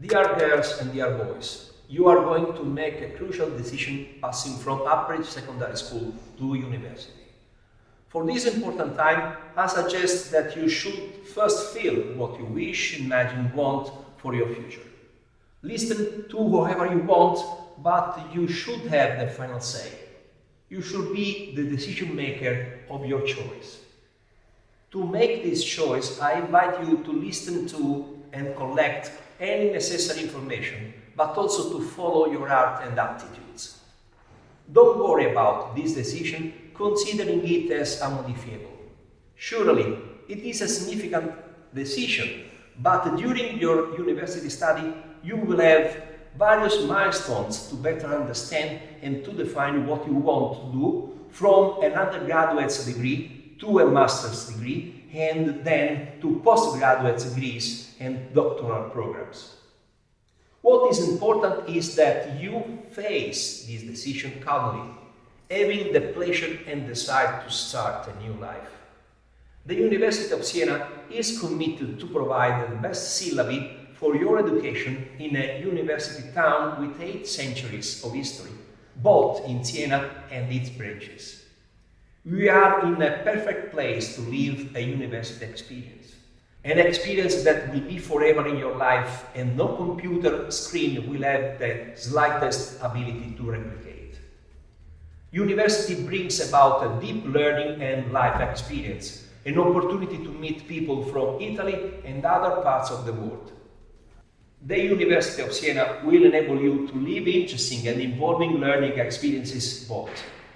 Dear girls and dear boys, you are going to make a crucial decision passing from average secondary school to university. For this important time, I suggest that you should first feel what you wish, imagine, want for your future. Listen to whoever you want, but you should have the final say. You should be the decision maker of your choice. To make this choice, I invite you to listen to and collect any necessary information, but also to follow your heart and aptitudes. Don't worry about this decision, considering it as unmodifiable. Surely, it is a significant decision, but during your university study, you will have various milestones to better understand and to define what you want to do from an undergraduate's degree to a master's degree and then to postgraduate degrees and doctoral programs. What is important is that you face this decision calmly, having the pleasure and desire to start a new life. The University of Siena is committed to provide the best syllabi for your education in a university town with eight centuries of history, both in Siena and its branches. We are in a perfect place to live a university experience. An experience that will be forever in your life and no computer screen will have the slightest ability to replicate. University brings about a deep learning and life experience, an opportunity to meet people from Italy and other parts of the world. The University of Siena will enable you to live interesting and involving learning experiences both,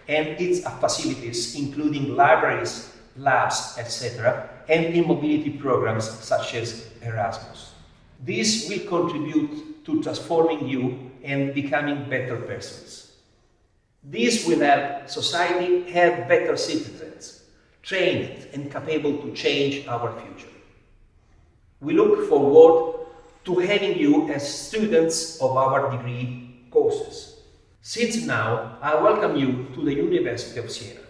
and its facilities including libraries, labs, etc., and in mobility programs such as Erasmus. This will contribute to transforming you and becoming better persons. This will help society have better citizens, trained and capable to change our future. We look forward to having you as students of our degree courses. Since now, I welcome you to the University of Siena.